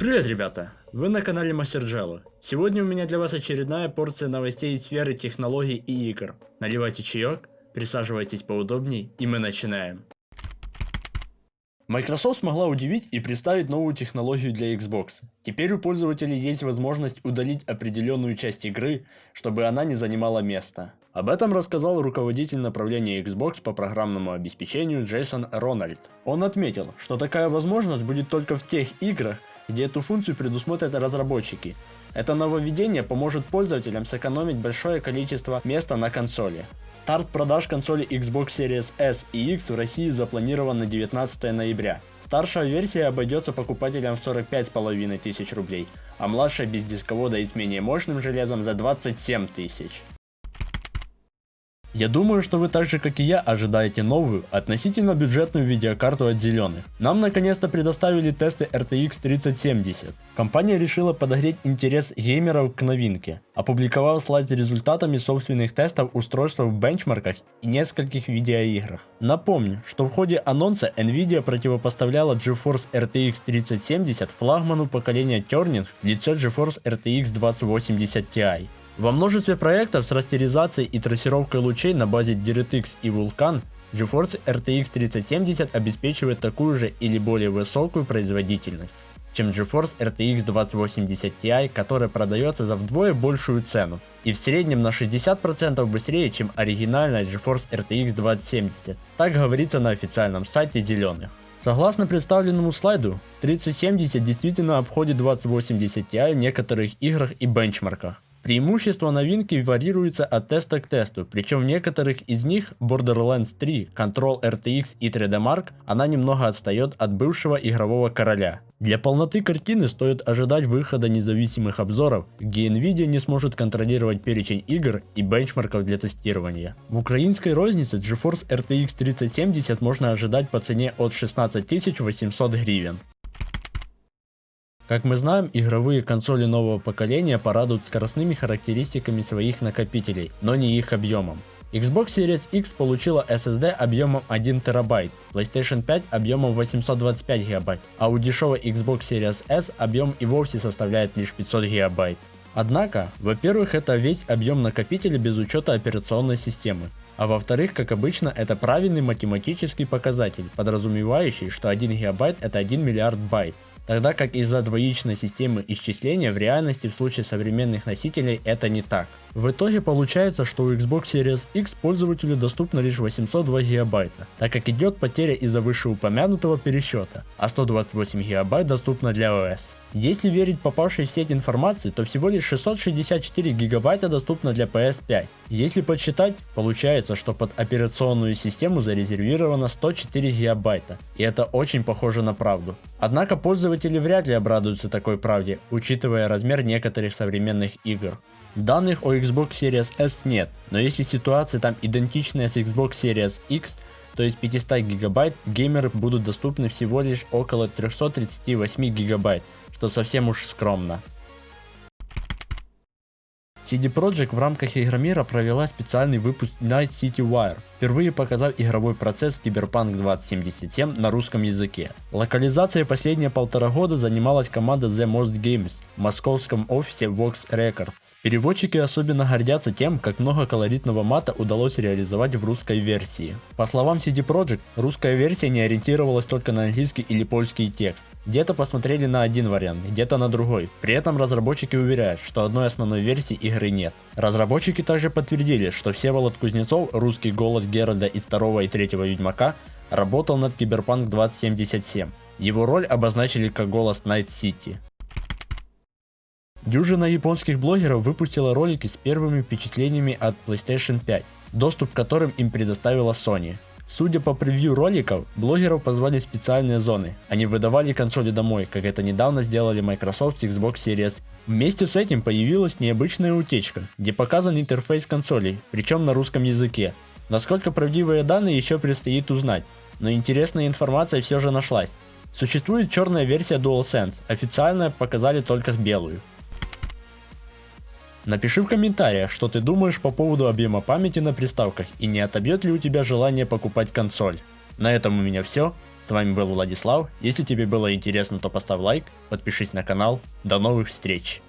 Привет, ребята! Вы на канале Мастер Джелlo. Сегодня у меня для вас очередная порция новостей из сферы технологий и игр. Наливайте чаек, присаживайтесь поудобней, и мы начинаем. Microsoft смогла удивить и представить новую технологию для Xbox. Теперь у пользователей есть возможность удалить определенную часть игры, чтобы она не занимала места. Об этом рассказал руководитель направления Xbox по программному обеспечению Джейсон Рональд. Он отметил, что такая возможность будет только в тех играх, где эту функцию предусмотрят разработчики. Это нововведение поможет пользователям сэкономить большое количество места на консоли. Старт продаж консоли Xbox Series S и X в России запланирован на 19 ноября. Старшая версия обойдется покупателям в 45,5 тысяч рублей, а младшая без дисковода и с менее мощным железом за 27 тысяч. Я думаю, что вы так же как и я ожидаете новую, относительно бюджетную видеокарту от зеленых. Нам наконец-то предоставили тесты RTX 3070. Компания решила подогреть интерес геймеров к новинке, опубликовав слайд с результатами собственных тестов устройства в бенчмарках и нескольких видеоиграх. Напомню, что в ходе анонса Nvidia противопоставляла GeForce RTX 3070 флагману поколения Turning в лице GeForce RTX 2080 Ti. Во множестве проектов с растеризацией и трассировкой лучей на базе DirectX и Vulkan GeForce RTX 3070 обеспечивает такую же или более высокую производительность, чем GeForce RTX 2080 Ti, которая продается за вдвое большую цену и в среднем на 60% быстрее, чем оригинальная GeForce RTX 2070. Так говорится на официальном сайте зеленых. Согласно представленному слайду, 3070 действительно обходит 2080 Ti в некоторых играх и бенчмарках. Преимущества новинки варьируются от теста к тесту, причем в некоторых из них Borderlands 3, Control RTX и 3D Mark она немного отстает от бывшего игрового короля. Для полноты картины стоит ожидать выхода независимых обзоров, где Nvidia не сможет контролировать перечень игр и бенчмарков для тестирования. В украинской рознице GeForce RTX 3070 можно ожидать по цене от 16 800 гривен. Как мы знаем, игровые консоли нового поколения порадуют скоростными характеристиками своих накопителей, но не их объемом. Xbox Series X получила SSD объемом 1 терабайт, PlayStation 5 объемом 825 гигабайт, а у дешевой Xbox Series S объем и вовсе составляет лишь 500 гигабайт. Однако, во-первых, это весь объем накопителя без учета операционной системы. А во-вторых, как обычно, это правильный математический показатель, подразумевающий, что 1 гигабайт это 1 миллиард байт тогда как из-за двоичной системы исчисления в реальности в случае современных носителей это не так. В итоге получается, что у Xbox Series X пользователю доступно лишь 802 гигабайта, так как идет потеря из-за вышеупомянутого пересчета, а 128 гигабайт доступно для OS. Если верить попавшей в сеть информации, то всего лишь 664 гигабайта доступно для PS5. Если подсчитать, получается, что под операционную систему зарезервировано 104 гигабайта, и это очень похоже на правду. Однако пользователи вряд ли обрадуются такой правде, учитывая размер некоторых современных игр. Данных о Xbox Series S нет, но если ситуация там идентичная с Xbox Series X, то есть 500 гигабайт, геймеры будут доступны всего лишь около 338 гигабайт, что совсем уж скромно. CD Projekt в рамках Игромира провела специальный выпуск Night City Wire, впервые показав игровой процесс Cyberpunk 2077 на русском языке. Локализацией последние полтора года занималась команда The Most Games в московском офисе Vox Records. Переводчики особенно гордятся тем, как много колоритного мата удалось реализовать в русской версии. По словам CD Projekt, русская версия не ориентировалась только на английский или польский текст. Где-то посмотрели на один вариант, где-то на другой. При этом разработчики уверяют, что одной основной версии игры нет. Разработчики также подтвердили, что Всеволод Кузнецов, русский голос Геральда из 2 и 3 Ведьмака, работал над Киберпанк 2077. Его роль обозначили как голос Night City. Дюжина японских блогеров выпустила ролики с первыми впечатлениями от PlayStation 5, доступ к которым им предоставила Sony. Судя по превью роликов, блогеров позвали в специальные зоны. Они выдавали консоли домой, как это недавно сделали Microsoft с Xbox Series. Вместе с этим появилась необычная утечка, где показан интерфейс консолей, причем на русском языке. Насколько правдивые данные еще предстоит узнать, но интересная информация все же нашлась. Существует черная версия DualSense, официально показали только белую. Напиши в комментариях, что ты думаешь по поводу объема памяти на приставках и не отобьет ли у тебя желание покупать консоль. На этом у меня все. С вами был Владислав. Если тебе было интересно, то поставь лайк, подпишись на канал. До новых встреч!